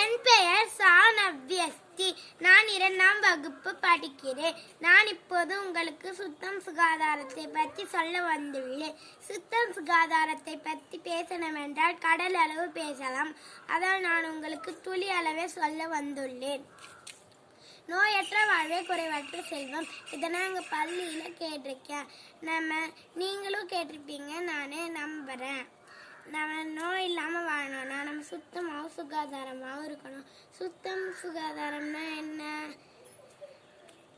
என் பெயர் சானவ்யஸ்தி நான் இரண்டாம் வகுப்பு படிக்கிறேன். நான் இப்போது உங்களுக்கு சுத்தம் சுகாதாரத்தை பற்றி சொல்ல வந்துள்ளேன். சுத்தம் சுகாதாரத்தை பற்றி பேசணும் என்றால் கடல் அளவு பேசலாம். அதால் நான் உங்களுக்கு துளி அளவே சொல்ல வந்துள்ளேன். நோயற்ற வாழ்வே குறைவற்ற செல்வம். இதை நாங்கள் பள்ளியில் கேட்டிருக்கேன். நம்ம நீங்களும் கேட்டிருப்பீங்க. நானே நம்புகிறேன் நம்ம நோய் இல்லாமல் வாழணும்னா நம்ம சுத்தமாகவும் சுகாதாரமாகவும் இருக்கணும். சுத்தம் சுகாதாரம்னா என்ன?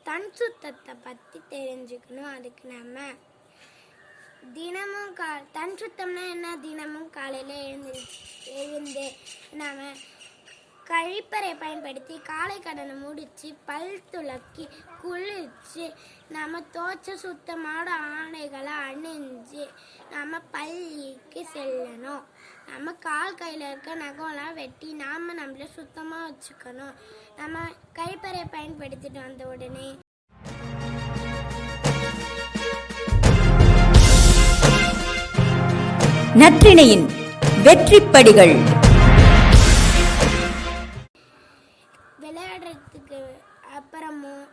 தன் சுத்தத்தை பற்றி தெரிஞ்சுக்கணும். அதுக்கு நம்ம தினமும் கா தன் சுத்தம்னா என்ன? தினமும் காலையில் எழுந்து எழுந்து நாம கழிப்பறை பயன்படுத்தி காலை கடனை முடித்து பல் துளக்கி குளிச்சு நம்ம தோச்ச சுத்தமான ஆடைகளை அணிஞ்சு நம்ம பள்ளிக்கு செல்லணும். நம்ம கால் கையில் இருக்க நகம்லாம் வெட்டி நாம் நம்மளை சுத்தமாக வச்சுக்கணும். நம்ம கழிப்பறை பயன்படுத்திட்டு வந்த உடனே நற்றிணையின் வெற்றிப்படிகள். விளையாடுறதுக்கு அப்புறமும்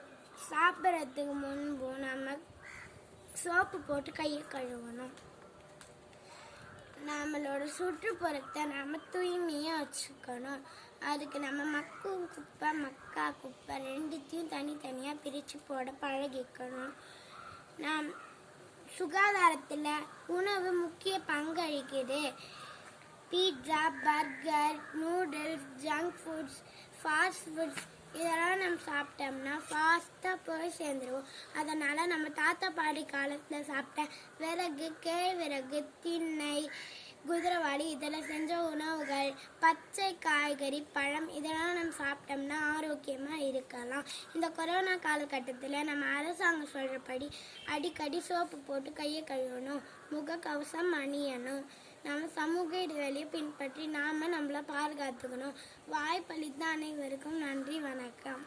சாப்பிட்றதுக்கு முன்பும் நம்ம சோப்பு போட்டு கையை கழுவணும். நம்மளோட சுற்றுப்புறத்தை நம்ம தூய்மையாக வச்சுக்கணும். அதுக்கு நம்ம மக்கும் குப்பை மக்கா குப்பை ரெண்டுத்தையும் தனித்தனியாக பிரித்து போட பழகிக்கணும். நாம் சுகாதாரத்தில் உணவு முக்கிய பங்களிக்குது. Pizza burger noodles junk foods fast foods இதெல்லாம் நம்ம சாப்பிட்டோம்னா ஃபாஸ்ட்டாக போய் சேர்ந்துருவோம். அதனால் நம்ம தாத்தா பாடி காலத்தில் சாப்பிட்ட விறகு கேழ்விறகு திண்ணை குதிரைவாளி இதில் செஞ்ச உணவுகள் பச்சை காய்கறி பழம் இதெல்லாம் நம்ம சாப்பிட்டோம்னா ஆரோக்கியமாக இருக்கலாம். இந்த கொரோனா காலகட்டத்தில் நம்ம அரசாங்கம் சொல்கிறபடி அடிக்கடி சோப்பு போட்டு கையை கழுவணும் முகக்கவசம் அணியணும். நம்ம சமூக இடைவெளியை பின்பற்றி நாம நம்மளை பாதுகாத்துக்கணும். வாய்ப்பளித்த அனைவருக்கும் நன்றி வணக்கம்.